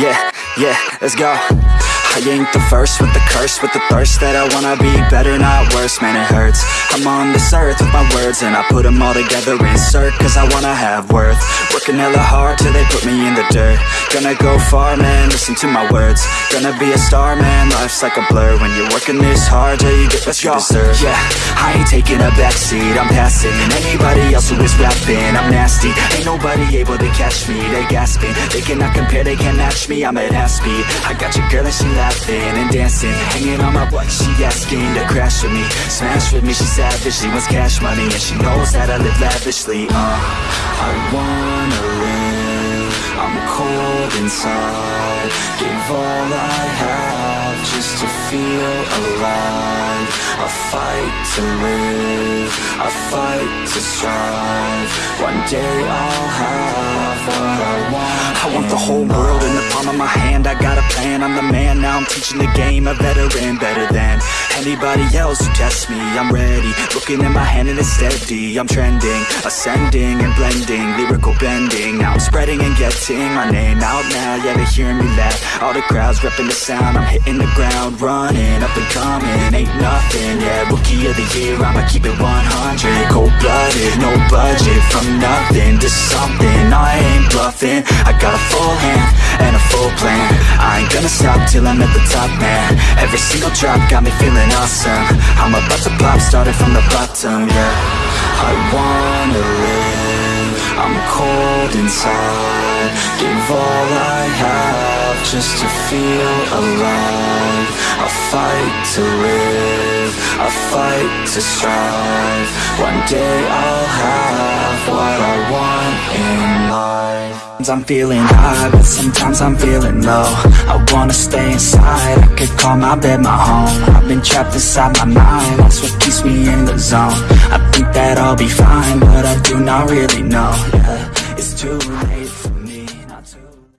Yeah, yeah, let's go I ain't the first with the curse With the thirst that I wanna be better, not worse. Man, it hurts. I'm on this earth with my words And I put them all together, insert Cause I wanna have worth. Working hella hard till they put me in the dirt. Gonna go far, man, listen to my words. Gonna be a star, man, life's like a blur. When you're working this hard till you get what you deserve. Yeah, I ain't taking a backseat, I'm passing. Anybody else who is rapping, I'm nasty. Ain't nobody able to catch me, they gasping. They cannot compare, they can't match me, I'm at half speed. I got your girl and she laughing and dancing Hanging on my butt, she asking to crash with me Smash with me, she savage, she wants cash money And she knows that I live lavishly, uh I wanna live, I'm cold inside. Give all I have just to feel alive. I fight to live, I fight to strive. One day I'll have what I want I want the whole world in the palm of my hand. I got a plan, I'm the man Now. I'm teaching the game, a veteran Better than anybody else who tests me. I'm ready, looking at my hand and it's steady. I'm trending, ascending and blending. Lyrical bending, now I'm spreading and getting My name out now, yeah they hearing me laugh. All the crowds repping the sound. I'm hitting the ground, running, up and coming. Ain't nothing, yeah, rookie of the year. I'ma keep it 100 Cold-blooded, no budget From nothing bluffing I got a full hand and a full plan. I ain't gonna stop till I'm at the top, man. Every single drop got me feeling awesome. I'm about to pop, started from the bottom, yeah. I wanna live. I'm cold inside. Give all I have just to feel alive. I fight to live. I fight to strive. One day I'll have what I want in I'm feeling high, but sometimes I'm feeling low. I wanna stay inside, I could call my bed my home. I've been trapped inside my mind, that's what keeps me in the zone. I think that I'll be fine, but I do not really know, yeah It's too late for me